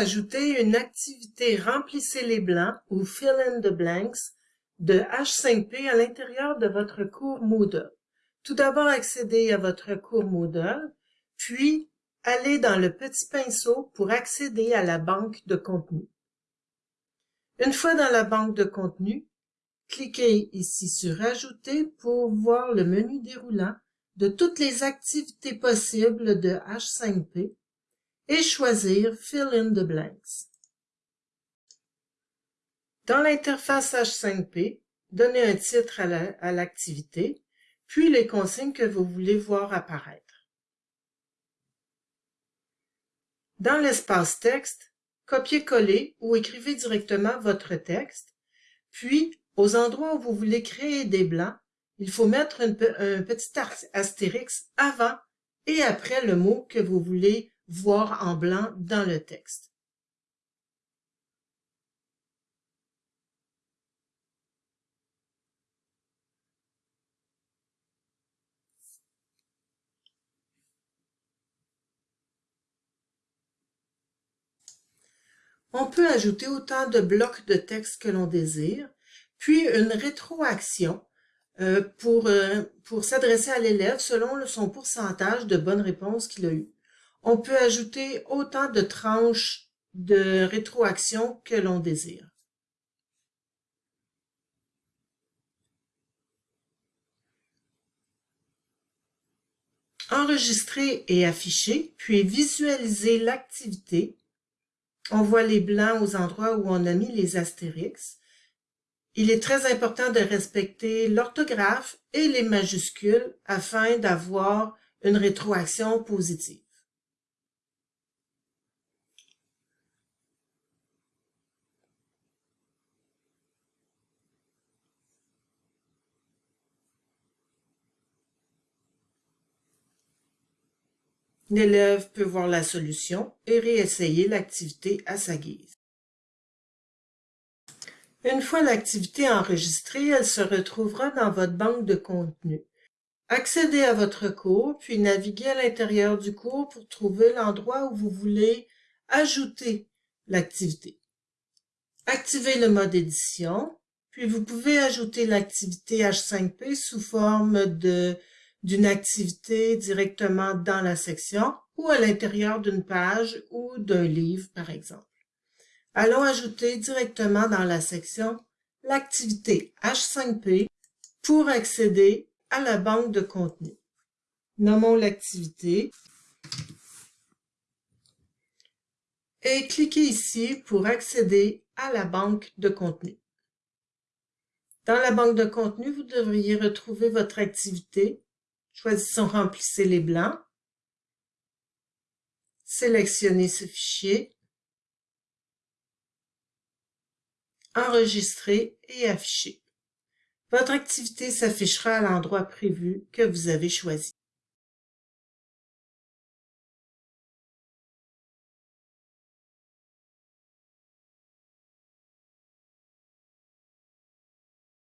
ajouter une activité Remplissez les blancs ou Fill in the blanks de H5P à l'intérieur de votre cours Moodle. Tout d'abord, accédez à votre cours Moodle, puis allez dans le petit pinceau pour accéder à la banque de contenu. Une fois dans la banque de contenu, cliquez ici sur Ajouter pour voir le menu déroulant de toutes les activités possibles de H5P et choisir Fill in the blanks. Dans l'interface H5P, donnez un titre à l'activité, puis les consignes que vous voulez voir apparaître. Dans l'espace texte, copiez-coller ou écrivez directement votre texte, puis aux endroits où vous voulez créer des blancs, il faut mettre un petit astérix avant et après le mot que vous voulez voir en blanc dans le texte. On peut ajouter autant de blocs de texte que l'on désire, puis une rétroaction euh, pour, euh, pour s'adresser à l'élève selon son pourcentage de bonnes réponses qu'il a eues. On peut ajouter autant de tranches de rétroaction que l'on désire. Enregistrer et afficher, puis visualiser l'activité. On voit les blancs aux endroits où on a mis les astérix. Il est très important de respecter l'orthographe et les majuscules afin d'avoir une rétroaction positive. L'élève peut voir la solution et réessayer l'activité à sa guise. Une fois l'activité enregistrée, elle se retrouvera dans votre banque de contenu. Accédez à votre cours, puis naviguez à l'intérieur du cours pour trouver l'endroit où vous voulez ajouter l'activité. Activez le mode édition, puis vous pouvez ajouter l'activité H5P sous forme de d'une activité directement dans la section ou à l'intérieur d'une page ou d'un livre, par exemple. Allons ajouter directement dans la section l'activité H5P pour accéder à la banque de contenu. Nommons l'activité et cliquez ici pour accéder à la banque de contenu. Dans la banque de contenu, vous devriez retrouver votre activité Choisissons Remplissez les blancs. Sélectionnez ce fichier. Enregistrer et afficher. Votre activité s'affichera à l'endroit prévu que vous avez choisi.